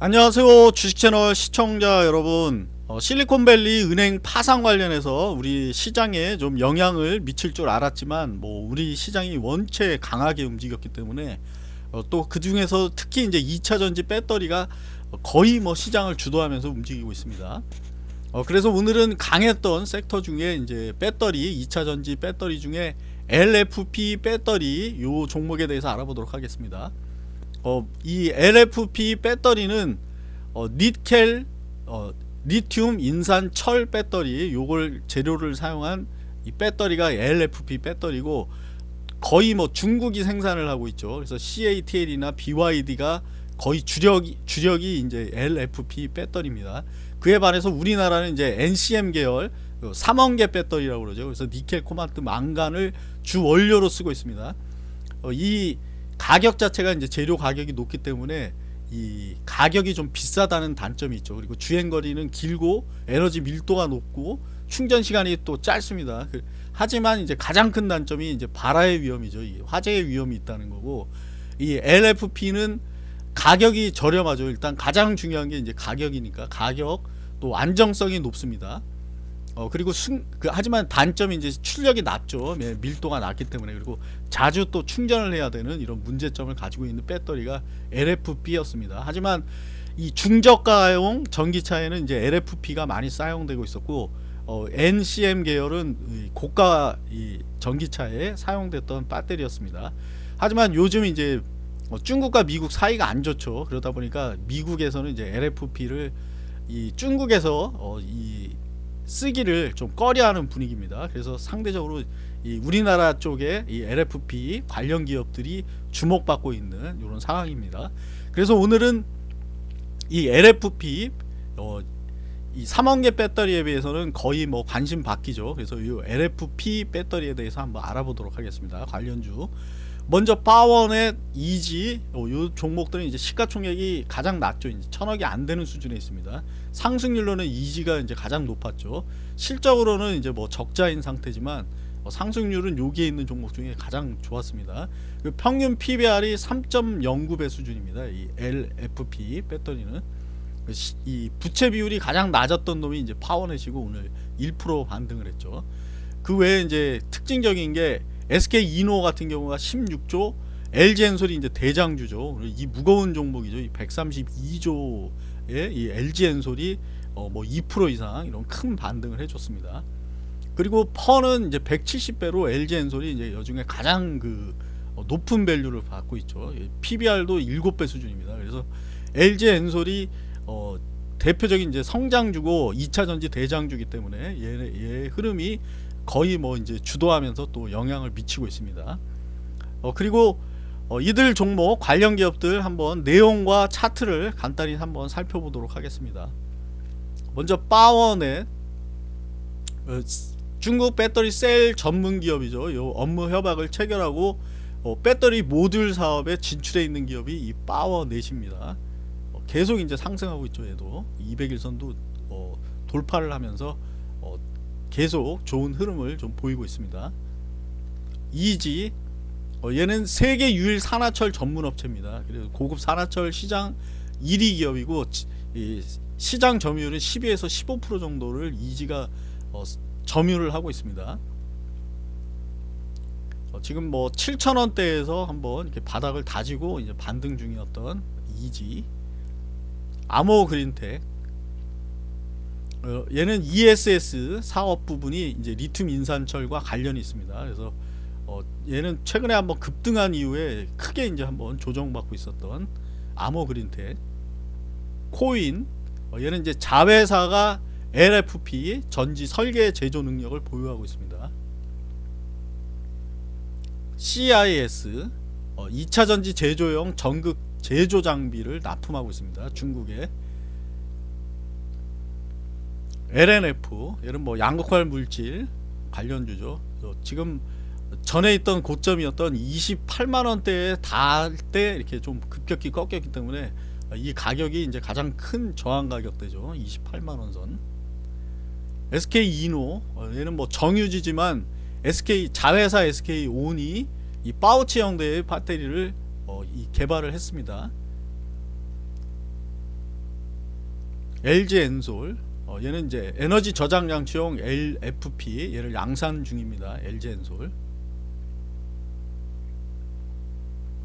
안녕하세요 주식채널 시청자 여러분. 어, 실리콘밸리 은행 파산 관련해서 우리 시장에 좀 영향을 미칠 줄 알았지만 뭐 우리 시장이 원체 강하게 움직였기 때문에 어, 또그 중에서 특히 이제 2차전지 배터리가 거의 뭐 시장을 주도하면서 움직이고 있습니다. 어, 그래서 오늘은 강했던 섹터 중에 이제 배터리 2차전지 배터리 중에 LFP 배터리 요 종목에 대해서 알아보도록 하겠습니다 어, 이 LFP 배터리는 어, 니켈, 어, 리튬, 인산, 철 배터리 요걸 재료를 사용한 이 배터리가 LFP 배터리고 거의 뭐 중국이 생산을 하고 있죠. 그래서 CATL이나 BYD가 거의 주력이 주력이 이제 LFP 배터리입니다. 그에 반해서 우리나라는 이제 NCM 계열 그 삼원계 배터리라고 그러죠. 그래서 니켈, 코발트, 망간을 주 원료로 쓰고 있습니다. 어, 이 가격 자체가 이제 재료 가격이 높기 때문에 이 가격이 좀 비싸다는 단점이 있죠. 그리고 주행거리는 길고 에너지 밀도가 높고 충전 시간이 또 짧습니다. 그, 하지만 이제 가장 큰 단점이 이제 발화의 위험이죠. 화재의 위험이 있다는 거고 이 LFP는 가격이 저렴하죠. 일단 가장 중요한 게 이제 가격이니까 가격 또 안정성이 높습니다. 어 그리고 순, 그, 하지만 단점이 이제 출력이 낮죠. 예, 밀도가 낮기 때문에. 그리고 자주 또 충전을 해야 되는 이런 문제점을 가지고 있는 배터리가 LFP였습니다. 하지만 이 중저가용 전기차에는 이제 LFP가 많이 사용되고 있었고 어, NCM 계열은 고가 이 전기차에 사용됐던 배터리였습니다. 하지만 요즘 이제 어, 중국과 미국 사이가 안 좋죠. 그러다 보니까 미국에서는 이제 LFP를 이 중국에서 어, 이 쓰기를 좀 꺼려하는 분위기입니다. 그래서 상대적으로 이 우리나라 쪽에 이 LFP 관련 기업들이 주목받고 있는 이런 상황입니다. 그래서 오늘은 이 LFP 어, 이 3원계 배터리에 비해서는 거의 뭐 관심 받기죠. 그래서 이 LFP 배터리에 대해서 한번 알아보도록 하겠습니다. 관련주 먼저 파워넷, 이지 어, 요 종목들은 이제 시가총액이 가장 낮죠. 이제 천억이 안 되는 수준에 있습니다. 상승률로는 이지가 이제 가장 높았죠. 실적으로는 이제 뭐 적자인 상태지만 어, 상승률은 여기에 있는 종목 중에 가장 좋았습니다. 그 평균 PBR이 3.09배 수준입니다. 이 LFP 배터리는 그이 부채 비율이 가장 낮았던 놈이 이제 파워넷이고 오늘 1% 반등을 했죠. 그 외에 이제 특징적인 게 SK 이노 같은 경우가 16조 LG엔솔이 이제 대장주죠. 이 무거운 종목이죠. 이 132조의 이 LG엔솔이 어 뭐 2% 이상 이런 큰 반등을 해줬습니다. 그리고 펀은 이제 170배로 LG엔솔이 이제 여중에 가장 그 어, 높은 밸류를 받고 있죠. PBR도 7배 수준입니다. 그래서 LG엔솔이 어 대표적인 이제 성장주고 2차 전지 대장주기 때문에 얘, 얘 흐름이 거의 뭐 이제 주도하면서 또 영향을 미치고 있습니다. 어, 그리고 어, 이들 종목 관련 기업들 한번 내용과 차트를 간단히 한번 살펴보도록 하겠습니다. 먼저 파워넷 어, 중국 배터리 셀 전문 기업이죠. 요 업무 협약을 체결하고 어, 배터리 모듈 사업에 진출해 있는 기업이 이 파워넷입니다. 어, 계속 이제 상승하고 있죠. 얘도 200일선도 어, 돌파를 하면서 계속 좋은 흐름을 좀 보이고 있습니다. 이지 어, 얘는 세계 유일 산화철 전문 업체입니다. 그래서 고급 산화철 시장 1위 기업이고 시장 점유율은 12에서 15% 정도를 이지가 어, 점유를 하고 있습니다. 어, 지금 뭐 7천원대에서 한번 이렇게 바닥을 다지고 이제 반등 중이었던 이지 아모 그린텍 어, 얘는 ESS 사업 부분이 이제 리튬 인산철과 관련이 있습니다. 그래서 어, 얘는 최근에 한번 급등한 이후에 크게 이제 한번 조정받고 있었던 아모 그린텍 코인 어, 얘는 이제 자회사가 LFP 전지 설계 제조 능력을 보유하고 있습니다. CIS 어, 2차 전지 제조용 전극 제조 장비를 납품하고 있습니다. 중국에 LNF 얘는 뭐 양극화 물질 관련주죠. 지금 전에 있던 고점이었던 28만원대에 닿을 때 이렇게 좀 급격히 꺾였기 때문에 이 가격이 이제 가장 큰 저항 가격대죠. 28만원 선. SK 이노 어, 얘는 뭐 정유지지만 SK 자회사 SK 온이 이 파우치 형태의 배터리를 어, 이 개발을 했습니다. LG 엔솔 어, 얘는 이제 에너지 저장 장치용 LFP 얘를 양산 중입니다. LG 엔솔